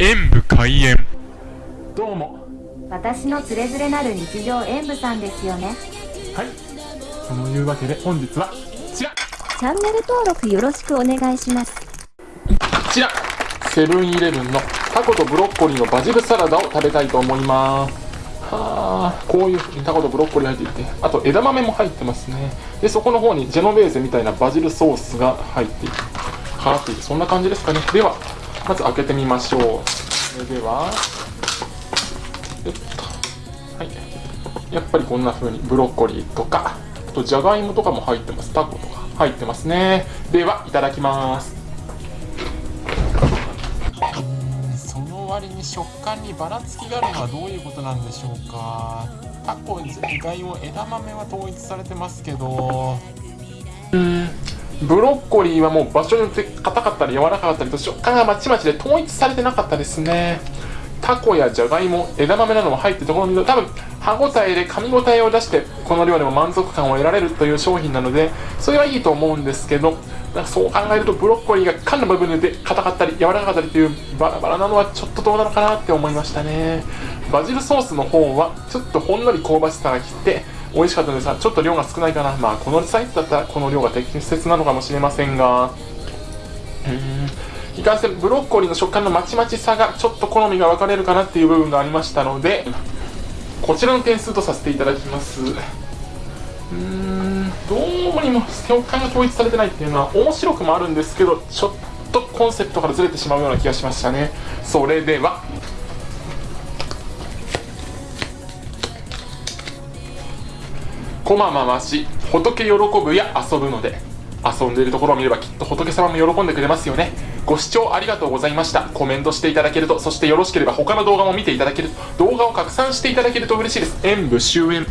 演武開演。どうも。私のつれづれなる日常演舞さんですよね。はい。そのいうわけで本日はこちら。こチャンネル登録よろしくお願いします。ちら。セブンイレブンのタコとブロッコリーのバジルサラダを食べたいと思います。はあ。こういう風にタコとブロッコリー入っていてあと枝豆も入ってますね。でそこの方にジェノベーゼみたいなバジルソースが入っていてかかっていてそんな感じですかね。ではまず開けてみましょう。それでは。よっとはい。やっぱりこんな風にブロッコリーとかあとじゃがいもとかも入ってます。タコとか入ってますね。ではいただきます。その割に食感にばらつきがあるのはどういうことなんでしょうか。タコじゃがいも枝豆は統一されてますけど。うんブロッコリーはもう場所によって硬かったり柔らかかったりと食感がまちまちで統一されてなかったですね。タコやじゃがいも枝豆なども入ってるところを見ると多分歯ごたえで噛み応えを出してこの量でも満足感を得られるという商品なのでそれはいいと思うんですけどなんかそう考えるとブロッコリーが缶の部分で硬かったり柔らかかったりというバラバラなのはちょっとどうなのかなって思いましたね。バジルソースの方はちょっとほんのり香ばしさがきて美味しかったですちょっと量が少ないかな。まあこのサイズだったらこの量が適切なのかもしれませんが。うーん。いかんせんブロッコリーの食感のまちまちさがちょっと好みが分かれるかなっていう部分がありましたのでこちらの点数とさせていただきます。うーん。どうにも食感が統一されてないっていうのは面白くもあるんですけどちょっとコンセプトからずれてしまうような気がしましたね。それでは。こま回し仏喜ぶや遊ぶので遊んでいるところを見ればきっと仏様も喜んでくれますよね。ご視聴ありがとうございました。コメントしていただけるとそしてよろしければ他の動画も見ていただける動画を拡散していただけると嬉しいです。演武終演。